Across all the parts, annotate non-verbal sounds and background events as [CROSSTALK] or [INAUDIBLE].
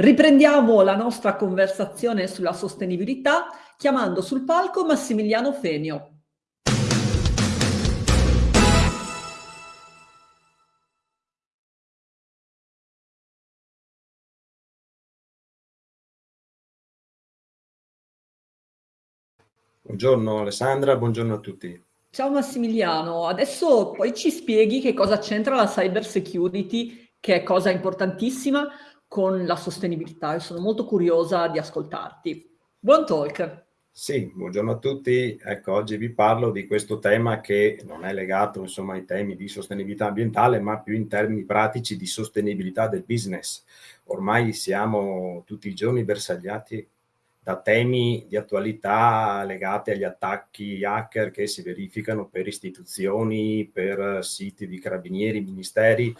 Riprendiamo la nostra conversazione sulla sostenibilità chiamando sul palco Massimiliano Fenio. Buongiorno Alessandra, buongiorno a tutti. Ciao Massimiliano, adesso poi ci spieghi che cosa c'entra la cyber security, che è cosa importantissima, con la sostenibilità e sono molto curiosa di ascoltarti. Buon talk! Sì, buongiorno a tutti. Ecco, oggi vi parlo di questo tema che non è legato insomma ai temi di sostenibilità ambientale, ma più in termini pratici di sostenibilità del business. Ormai siamo tutti i giorni bersagliati da temi di attualità legati agli attacchi hacker che si verificano per istituzioni, per siti di carabinieri, ministeri,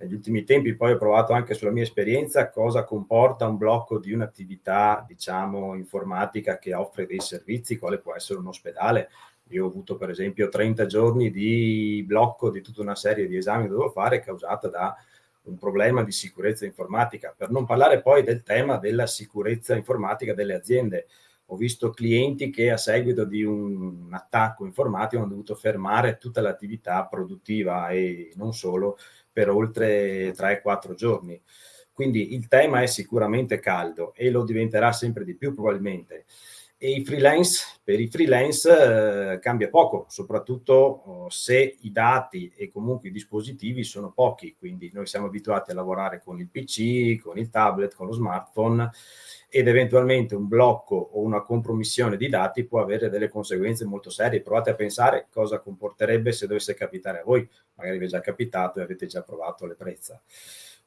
negli ultimi tempi poi ho provato anche sulla mia esperienza cosa comporta un blocco di un'attività, diciamo, informatica che offre dei servizi, quale può essere un ospedale. Io ho avuto per esempio 30 giorni di blocco di tutta una serie di esami che dovevo fare causata da un problema di sicurezza informatica, per non parlare poi del tema della sicurezza informatica delle aziende. Ho visto clienti che a seguito di un attacco informatico hanno dovuto fermare tutta l'attività produttiva e non solo, per oltre 3-4 giorni. Quindi il tema è sicuramente caldo e lo diventerà sempre di più probabilmente. E i freelance, per i freelance eh, cambia poco, soprattutto oh, se i dati e comunque i dispositivi sono pochi, quindi noi siamo abituati a lavorare con il PC, con il tablet, con lo smartphone ed eventualmente un blocco o una compromissione di dati può avere delle conseguenze molto serie. Provate a pensare cosa comporterebbe se dovesse capitare a voi, magari vi è già capitato e avete già provato le prezza.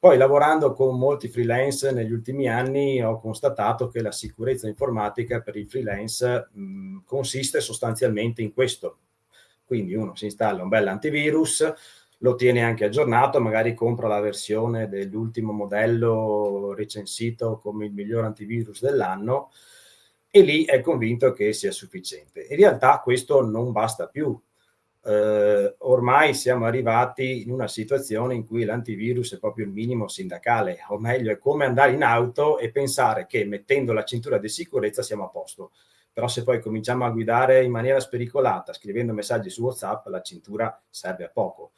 Poi lavorando con molti freelance negli ultimi anni ho constatato che la sicurezza informatica per i freelance mh, consiste sostanzialmente in questo. Quindi uno si installa un bel antivirus, lo tiene anche aggiornato, magari compra la versione dell'ultimo modello recensito come il miglior antivirus dell'anno e lì è convinto che sia sufficiente. In realtà questo non basta più. Eh, ormai siamo arrivati in una situazione in cui l'antivirus è proprio il minimo sindacale, o meglio è come andare in auto e pensare che mettendo la cintura di sicurezza siamo a posto. Però se poi cominciamo a guidare in maniera spericolata, scrivendo messaggi su WhatsApp, la cintura serve a poco.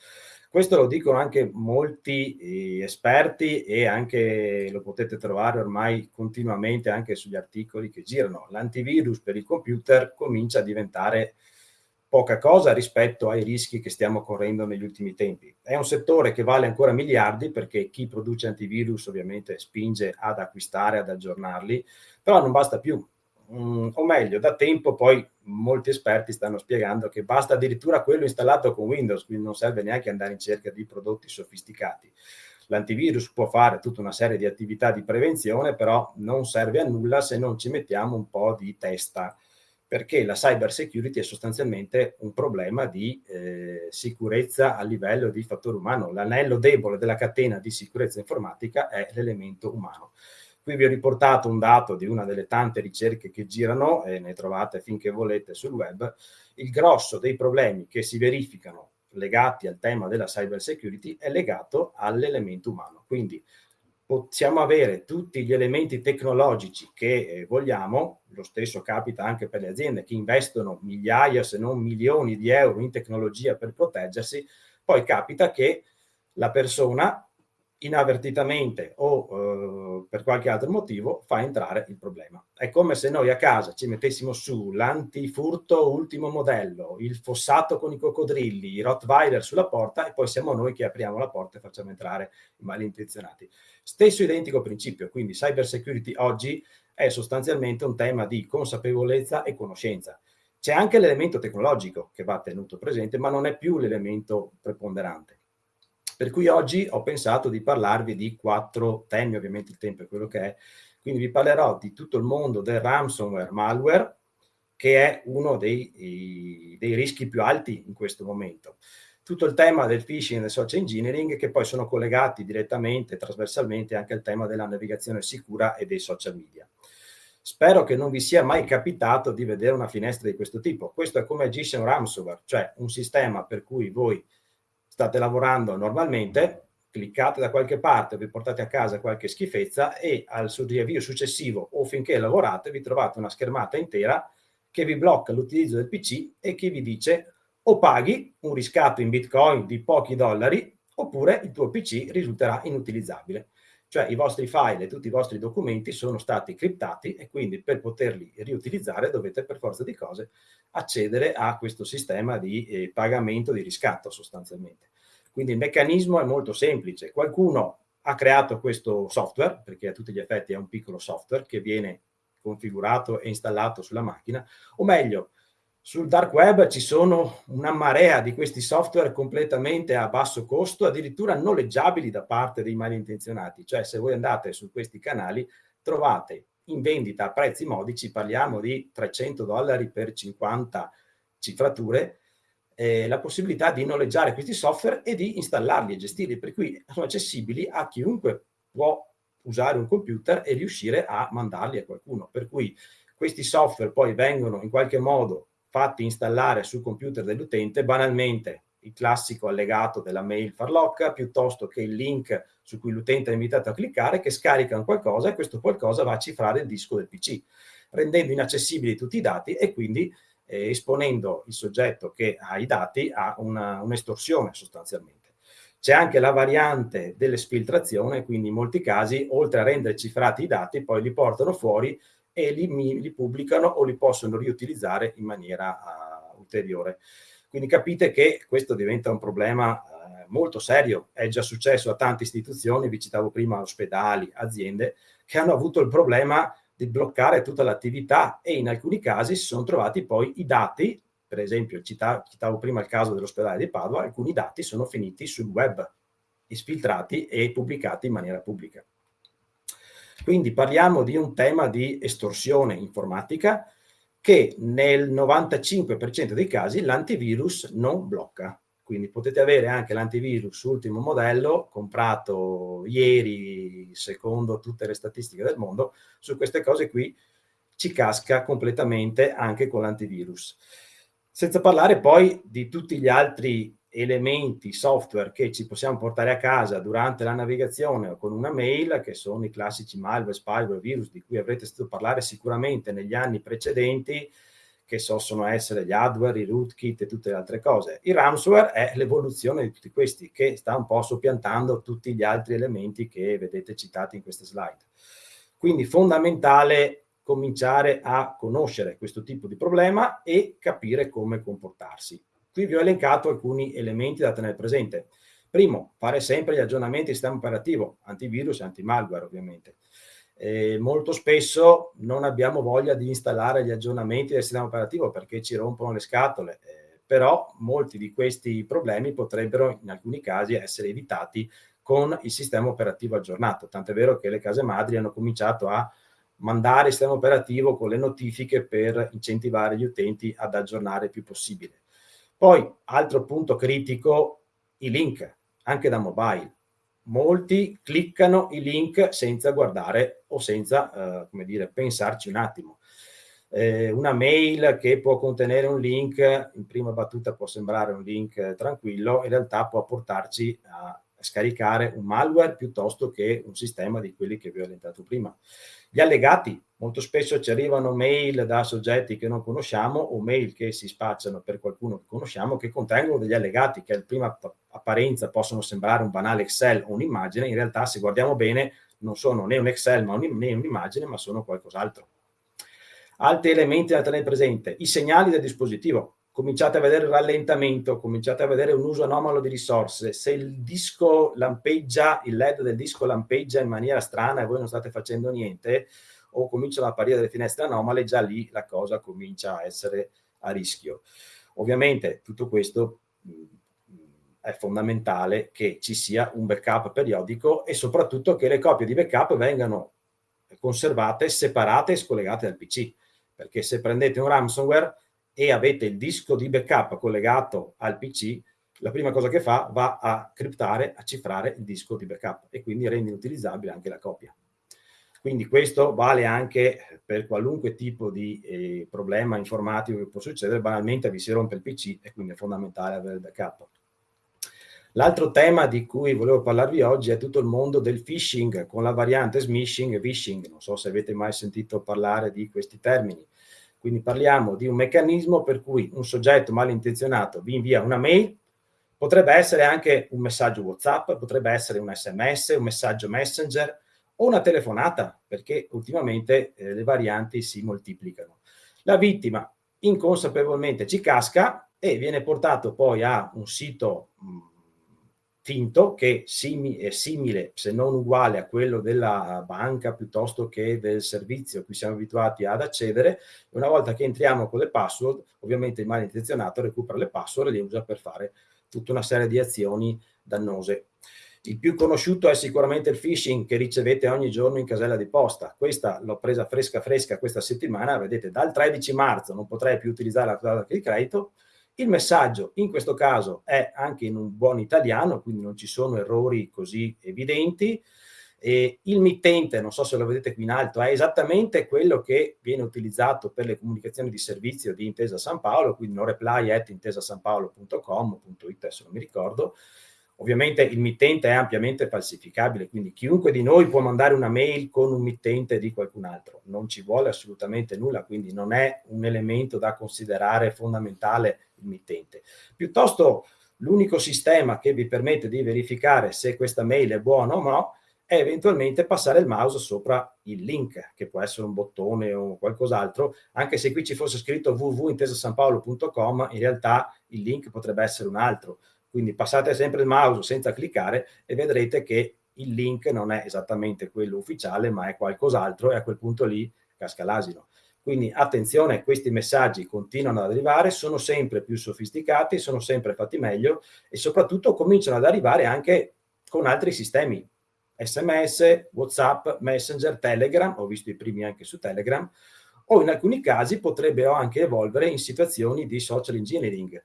Questo lo dicono anche molti eh, esperti e anche lo potete trovare ormai continuamente anche sugli articoli che girano. L'antivirus per il computer comincia a diventare poca cosa rispetto ai rischi che stiamo correndo negli ultimi tempi. È un settore che vale ancora miliardi perché chi produce antivirus ovviamente spinge ad acquistare, ad aggiornarli, però non basta più mm, o meglio, da tempo poi molti esperti stanno spiegando che basta addirittura quello installato con Windows, quindi non serve neanche andare in cerca di prodotti sofisticati. L'antivirus può fare tutta una serie di attività di prevenzione, però non serve a nulla se non ci mettiamo un po' di testa, perché la cyber security è sostanzialmente un problema di eh, sicurezza a livello di fattore umano. L'anello debole della catena di sicurezza informatica è l'elemento umano. Qui vi ho riportato un dato di una delle tante ricerche che girano, e ne trovate finché volete sul web, il grosso dei problemi che si verificano legati al tema della cyber security è legato all'elemento umano. Quindi possiamo avere tutti gli elementi tecnologici che eh, vogliamo, lo stesso capita anche per le aziende che investono migliaia se non milioni di euro in tecnologia per proteggersi, poi capita che la persona inavvertitamente o eh, per qualche altro motivo fa entrare il problema. È come se noi a casa ci mettessimo su l'antifurto ultimo modello, il fossato con i coccodrilli, i Rottweiler sulla porta e poi siamo noi che apriamo la porta e facciamo entrare i malintenzionati. Stesso identico principio, quindi cyber security oggi è sostanzialmente un tema di consapevolezza e conoscenza. C'è anche l'elemento tecnologico che va tenuto presente, ma non è più l'elemento preponderante. Per cui oggi ho pensato di parlarvi di quattro temi, ovviamente il tempo è quello che è, quindi vi parlerò di tutto il mondo del ransomware malware, che è uno dei, dei rischi più alti in questo momento. Tutto il tema del phishing e del social engineering, che poi sono collegati direttamente, trasversalmente, anche al tema della navigazione sicura e dei social media. Spero che non vi sia mai capitato di vedere una finestra di questo tipo. Questo è come agisce un ransomware, cioè un sistema per cui voi state lavorando normalmente, cliccate da qualche parte, vi portate a casa qualche schifezza e al suo riavvio successivo o finché lavorate vi trovate una schermata intera che vi blocca l'utilizzo del PC e che vi dice o paghi un riscatto in bitcoin di pochi dollari oppure il tuo PC risulterà inutilizzabile. Cioè i vostri file e tutti i vostri documenti sono stati criptati e quindi per poterli riutilizzare dovete per forza di cose accedere a questo sistema di eh, pagamento di riscatto sostanzialmente. Quindi il meccanismo è molto semplice. Qualcuno ha creato questo software, perché a tutti gli effetti è un piccolo software che viene configurato e installato sulla macchina, o meglio, sul dark web ci sono una marea di questi software completamente a basso costo, addirittura noleggiabili da parte dei malintenzionati. Cioè se voi andate su questi canali trovate in vendita a prezzi modici, parliamo di 300 dollari per 50 cifrature, eh, la possibilità di noleggiare questi software e di installarli e gestirli, per cui sono accessibili a chiunque può usare un computer e riuscire a mandarli a qualcuno. Per cui questi software poi vengono in qualche modo fatti installare sul computer dell'utente, banalmente il classico allegato della mail farlocca, piuttosto che il link su cui l'utente è invitato a cliccare, che scarica un qualcosa e questo qualcosa va a cifrare il disco del PC, rendendo inaccessibili tutti i dati e quindi eh, esponendo il soggetto che ha i dati a un'estorsione un sostanzialmente. C'è anche la variante dell'esfiltrazione, quindi in molti casi, oltre a rendere cifrati i dati, poi li portano fuori e li, li pubblicano o li possono riutilizzare in maniera uh, ulteriore. Quindi capite che questo diventa un problema uh, molto serio, è già successo a tante istituzioni, vi citavo prima ospedali, aziende, che hanno avuto il problema di bloccare tutta l'attività e in alcuni casi si sono trovati poi i dati, per esempio citavo, citavo prima il caso dell'ospedale di Padova, alcuni dati sono finiti sul web, esfiltrati e pubblicati in maniera pubblica. Quindi parliamo di un tema di estorsione informatica che nel 95% dei casi l'antivirus non blocca. Quindi potete avere anche l'antivirus ultimo modello comprato ieri secondo tutte le statistiche del mondo, su queste cose qui ci casca completamente anche con l'antivirus. Senza parlare poi di tutti gli altri elementi, software che ci possiamo portare a casa durante la navigazione o con una mail, che sono i classici malware, spyware, virus, di cui avrete sentito parlare sicuramente negli anni precedenti, che possono essere gli hardware, i rootkit e tutte le altre cose. Il ransomware è l'evoluzione di tutti questi, che sta un po' soppiantando tutti gli altri elementi che vedete citati in queste slide. Quindi fondamentale cominciare a conoscere questo tipo di problema e capire come comportarsi. Qui vi ho elencato alcuni elementi da tenere presente. Primo, fare sempre gli aggiornamenti del sistema operativo, antivirus e antimalware ovviamente. Eh, molto spesso non abbiamo voglia di installare gli aggiornamenti del sistema operativo perché ci rompono le scatole, eh, però molti di questi problemi potrebbero in alcuni casi essere evitati con il sistema operativo aggiornato, tant'è vero che le case madri hanno cominciato a mandare il sistema operativo con le notifiche per incentivare gli utenti ad aggiornare il più possibile. Poi, altro punto critico, i link, anche da mobile. Molti cliccano i link senza guardare o senza, eh, come dire, pensarci un attimo. Eh, una mail che può contenere un link, in prima battuta può sembrare un link tranquillo, in realtà può portarci a scaricare un malware piuttosto che un sistema di quelli che vi ho elencato prima. Gli allegati, molto spesso ci arrivano mail da soggetti che non conosciamo o mail che si spacciano per qualcuno che conosciamo che contengono degli allegati che a prima apparenza possono sembrare un banale Excel o un'immagine, in realtà se guardiamo bene non sono né un Excel ma un, né un'immagine ma sono qualcos'altro. Altri elementi da tenere presente, i segnali del dispositivo, cominciate a vedere il rallentamento, cominciate a vedere un uso anomalo di risorse, se il disco lampeggia, il LED del disco lampeggia in maniera strana e voi non state facendo niente, o cominciano ad apparire delle finestre anomale, già lì la cosa comincia a essere a rischio. Ovviamente tutto questo è fondamentale che ci sia un backup periodico e soprattutto che le copie di backup vengano conservate, separate e scollegate dal PC, perché se prendete un ransomware e avete il disco di backup collegato al PC, la prima cosa che fa va a criptare, a cifrare il disco di backup e quindi rende inutilizzabile anche la copia. Quindi questo vale anche per qualunque tipo di eh, problema informatico che può succedere, banalmente vi si rompe il PC e quindi è fondamentale avere il backup. L'altro tema di cui volevo parlarvi oggi è tutto il mondo del phishing, con la variante smishing e phishing. Non so se avete mai sentito parlare di questi termini. Quindi parliamo di un meccanismo per cui un soggetto malintenzionato vi invia una mail, potrebbe essere anche un messaggio WhatsApp, potrebbe essere un SMS, un messaggio Messenger o una telefonata, perché ultimamente eh, le varianti si moltiplicano. La vittima inconsapevolmente ci casca e viene portato poi a un sito mh, finto che simi, è simile, se non uguale a quello della banca piuttosto che del servizio a cui siamo abituati ad accedere. Una volta che entriamo con le password, ovviamente il malintenzionato recupera le password e le usa per fare tutta una serie di azioni dannose. Il più conosciuto è sicuramente il phishing che ricevete ogni giorno in casella di posta. Questa l'ho presa fresca fresca questa settimana, vedete dal 13 marzo non potrei più utilizzare la clausola di credito, il messaggio in questo caso è anche in un buon italiano, quindi non ci sono errori così evidenti. E il mittente, non so se lo vedete qui in alto, è esattamente quello che viene utilizzato per le comunicazioni di servizio di Intesa San Paolo, quindi no reply at intesasanpaolo.com.it, adesso non mi ricordo, Ovviamente il mittente è ampiamente falsificabile, quindi chiunque di noi può mandare una mail con un mittente di qualcun altro, non ci vuole assolutamente nulla, quindi non è un elemento da considerare fondamentale il mittente. Piuttosto l'unico sistema che vi permette di verificare se questa mail è buona o no è eventualmente passare il mouse sopra il link, che può essere un bottone o qualcos'altro, anche se qui ci fosse scritto www.intesasanpaolo.com, in realtà il link potrebbe essere un altro, quindi passate sempre il mouse senza cliccare e vedrete che il link non è esattamente quello ufficiale, ma è qualcos'altro e a quel punto lì casca l'asino. Quindi attenzione, questi messaggi continuano ad arrivare, sono sempre più sofisticati, sono sempre fatti meglio e soprattutto cominciano ad arrivare anche con altri sistemi. SMS, WhatsApp, Messenger, Telegram, ho visto i primi anche su Telegram, o in alcuni casi potrebbero anche evolvere in situazioni di social engineering,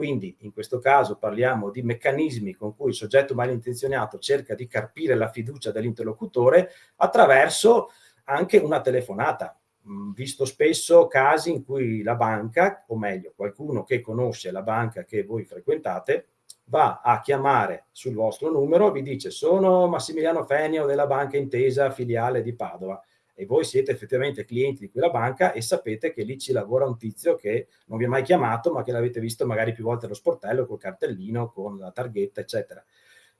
quindi in questo caso parliamo di meccanismi con cui il soggetto malintenzionato cerca di carpire la fiducia dell'interlocutore attraverso anche una telefonata. Mm, visto spesso casi in cui la banca, o meglio qualcuno che conosce la banca che voi frequentate, va a chiamare sul vostro numero, vi dice sono Massimiliano Fenio della Banca Intesa filiale di Padova e voi siete effettivamente clienti di quella banca e sapete che lì ci lavora un tizio che non vi ha mai chiamato ma che l'avete visto magari più volte allo sportello col cartellino, con la targhetta eccetera.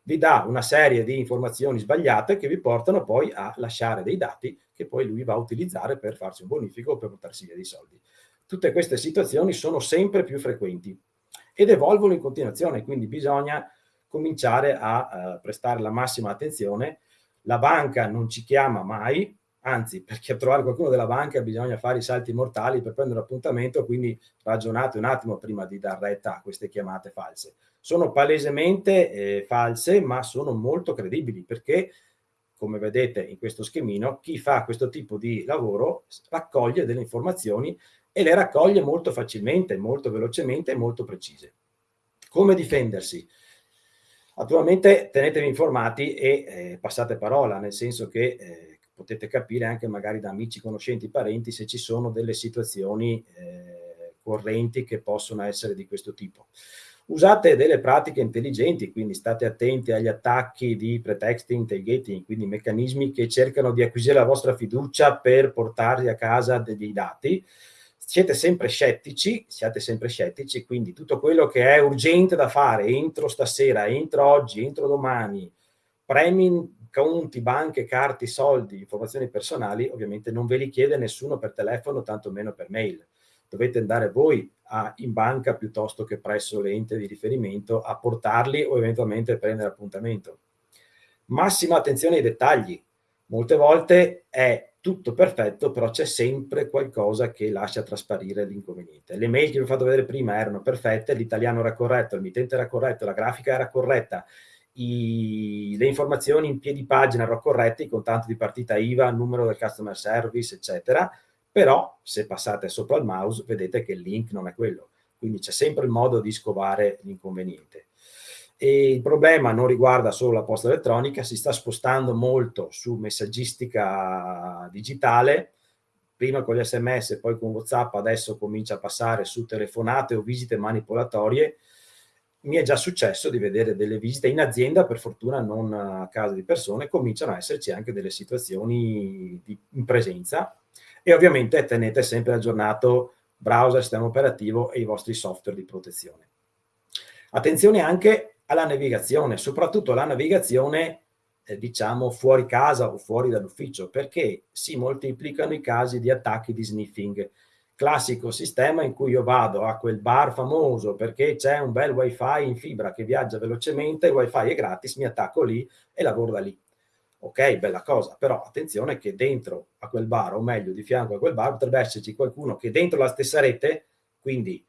Vi dà una serie di informazioni sbagliate che vi portano poi a lasciare dei dati che poi lui va a utilizzare per farsi un bonifico o per portarsi via dei soldi. Tutte queste situazioni sono sempre più frequenti ed evolvono in continuazione, quindi bisogna cominciare a uh, prestare la massima attenzione. La banca non ci chiama mai, anzi perché trovare qualcuno della banca bisogna fare i salti mortali per prendere un appuntamento, quindi ragionate un attimo prima di dar retta a queste chiamate false. Sono palesemente eh, false, ma sono molto credibili perché, come vedete in questo schemino, chi fa questo tipo di lavoro raccoglie delle informazioni e le raccoglie molto facilmente, molto velocemente e molto precise. Come difendersi? Attualmente tenetevi informati e eh, passate parola, nel senso che eh, potete capire anche magari da amici, conoscenti, parenti se ci sono delle situazioni eh, correnti che possono essere di questo tipo. Usate delle pratiche intelligenti, quindi state attenti agli attacchi di pretexting, tailgating, quindi meccanismi che cercano di acquisire la vostra fiducia per portarvi a casa dei dati. Siete sempre scettici, siate sempre scettici, quindi tutto quello che è urgente da fare entro stasera, entro oggi, entro domani, premi conti, banche, carte, soldi, informazioni personali, ovviamente non ve li chiede nessuno per telefono, tantomeno per mail. Dovete andare voi a, in banca piuttosto che presso l'ente di riferimento a portarli o eventualmente prendere appuntamento. Massima attenzione ai dettagli. Molte volte è tutto perfetto, però c'è sempre qualcosa che lascia trasparire l'inconveniente. Le mail che vi ho fatto vedere prima erano perfette, l'italiano era corretto, il mittente era corretto, la grafica era corretta, i, le informazioni in piedi pagina erano corrette, i contanti di partita IVA, numero del customer service, eccetera, però se passate sopra il mouse vedete che il link non è quello, quindi c'è sempre il modo di scovare l'inconveniente. E il problema non riguarda solo la posta elettronica, si sta spostando molto su messaggistica digitale, prima con gli sms, poi con WhatsApp, adesso comincia a passare su telefonate o visite manipolatorie, mi è già successo di vedere delle visite in azienda, per fortuna non a casa di persone, cominciano a esserci anche delle situazioni di, in presenza e ovviamente tenete sempre aggiornato browser, sistema operativo e i vostri software di protezione. Attenzione anche alla navigazione, soprattutto alla navigazione eh, diciamo fuori casa o fuori dall'ufficio, perché si moltiplicano i casi di attacchi di sniffing. Classico sistema in cui io vado a quel bar famoso perché c'è un bel wifi in fibra che viaggia velocemente, il wifi è gratis, mi attacco lì e lavoro da lì. Ok, bella cosa, però attenzione che dentro a quel bar, o meglio di fianco a quel bar, potrebbe esserci qualcuno che dentro la stessa rete, quindi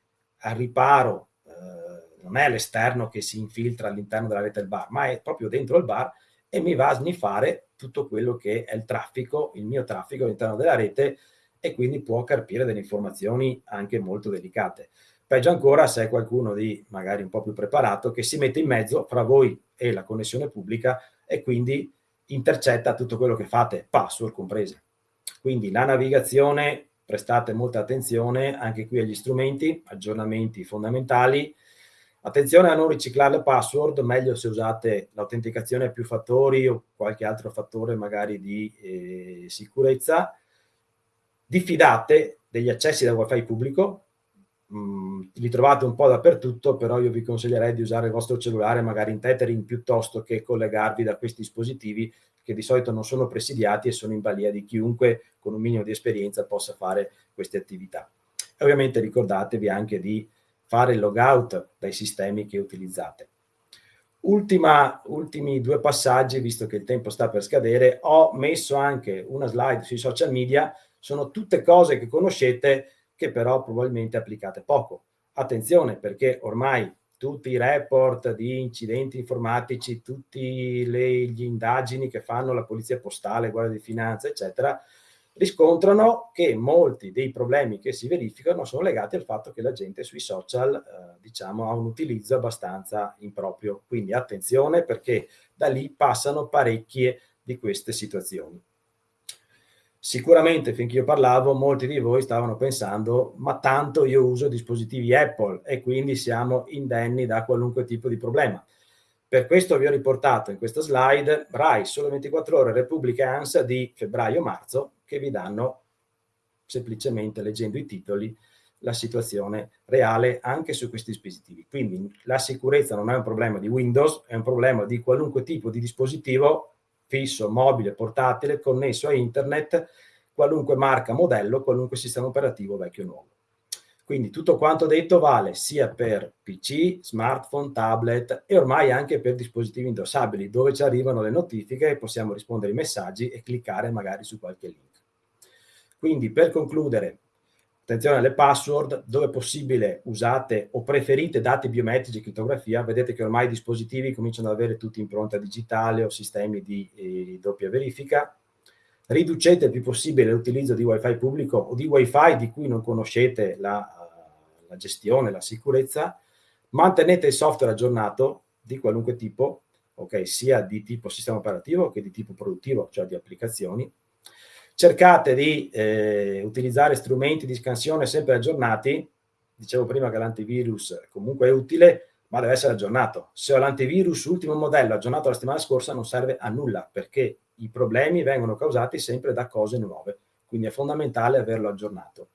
al riparo, eh, non è all'esterno che si infiltra all'interno della rete del bar, ma è proprio dentro il bar e mi va a sniffare tutto quello che è il traffico, il mio traffico all'interno della rete e quindi può carpire delle informazioni anche molto delicate. Peggio ancora se è qualcuno di magari un po' più preparato che si mette in mezzo fra voi e la connessione pubblica e quindi intercetta tutto quello che fate, password comprese. Quindi la navigazione, prestate molta attenzione anche qui agli strumenti, aggiornamenti fondamentali, Attenzione a non riciclare le password, meglio se usate l'autenticazione a più fattori o qualche altro fattore magari di eh, sicurezza. Diffidate degli accessi da wifi pubblico, mm, li trovate un po' dappertutto, però io vi consiglierei di usare il vostro cellulare magari in tethering piuttosto che collegarvi da questi dispositivi che di solito non sono presidiati e sono in balia di chiunque con un minimo di esperienza possa fare queste attività. E ovviamente ricordatevi anche di fare il logout dai sistemi che utilizzate. Ultima, ultimi due passaggi, visto che il tempo sta per scadere, ho messo anche una slide sui social media, sono tutte cose che conoscete che però probabilmente applicate poco. Attenzione perché ormai tutti i report di incidenti informatici, tutte le indagini che fanno la polizia postale, guardia di finanza, eccetera, riscontrano che molti dei problemi che si verificano sono legati al fatto che la gente sui social eh, diciamo ha un utilizzo abbastanza improprio quindi attenzione perché da lì passano parecchie di queste situazioni sicuramente finché io parlavo molti di voi stavano pensando ma tanto io uso dispositivi Apple e quindi siamo indenni da qualunque tipo di problema per questo vi ho riportato in questa slide RAI Sole 24 Ore Repubblica e ANSA di febbraio-marzo che vi danno semplicemente leggendo i titoli la situazione reale anche su questi dispositivi. Quindi la sicurezza non è un problema di Windows, è un problema di qualunque tipo di dispositivo fisso, mobile, portatile, connesso a internet, qualunque marca, modello, qualunque sistema operativo vecchio o nuovo. Quindi tutto quanto detto vale sia per PC, smartphone, tablet e ormai anche per dispositivi indossabili dove ci arrivano le notifiche e possiamo rispondere ai messaggi e cliccare magari su qualche link. Quindi per concludere, attenzione alle password, dove possibile usate o preferite dati biometrici e crittografia, vedete che ormai i dispositivi cominciano ad avere tutti impronta digitale o sistemi di eh, doppia verifica, riducete il più possibile l'utilizzo di wifi pubblico o di wifi di cui non conoscete la, la gestione, la sicurezza, mantenete il software aggiornato di qualunque tipo, ok, sia di tipo sistema operativo che di tipo produttivo, cioè di applicazioni, cercate di eh, utilizzare strumenti di scansione sempre aggiornati, dicevo prima che l'antivirus comunque è utile, ma deve essere aggiornato. Se ho l'antivirus ultimo modello aggiornato la settimana scorsa non serve a nulla, perché i problemi vengono causati sempre da cose nuove, quindi è fondamentale averlo aggiornato.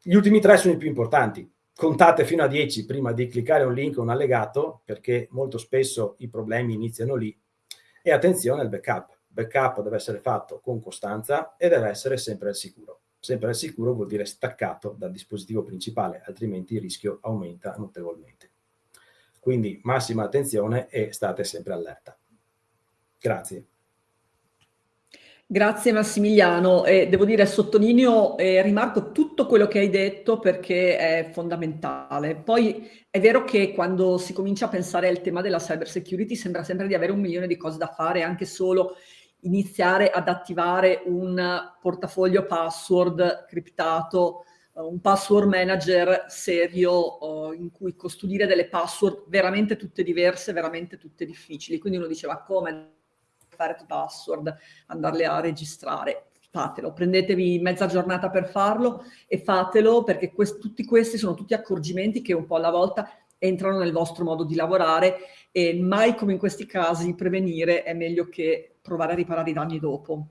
Gli ultimi tre sono i più importanti. Contate fino a 10 prima di cliccare un link o un allegato, perché molto spesso i problemi iniziano lì. E attenzione al backup backup deve essere fatto con costanza e deve essere sempre al sicuro. Sempre al sicuro vuol dire staccato dal dispositivo principale, altrimenti il rischio aumenta notevolmente. Quindi massima attenzione e state sempre allerta. Grazie. Grazie Massimiliano, e devo dire sottolineo e rimarco tutto quello che hai detto perché è fondamentale. Poi è vero che quando si comincia a pensare al tema della cyber security sembra sempre di avere un milione di cose da fare, anche solo iniziare ad attivare un portafoglio password criptato, uh, un password manager serio uh, in cui custodire delle password veramente tutte diverse, veramente tutte difficili. Quindi uno diceva come fare password, andarle a registrare. Fatelo, prendetevi mezza giornata per farlo e fatelo perché quest tutti questi sono tutti accorgimenti che un po' alla volta entrano nel vostro modo di lavorare e mai come in questi casi prevenire è meglio che provare a riparare i danni dopo.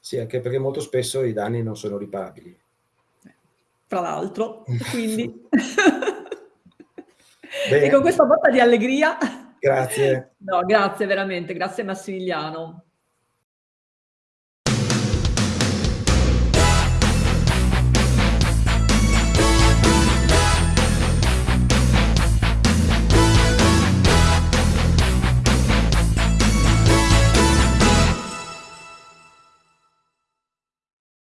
Sì, anche perché molto spesso i danni non sono riparabili. Tra l'altro, quindi... [LAUGHS] e con questa botta di allegria... Grazie. [LAUGHS] No, grazie veramente, grazie Massimiliano.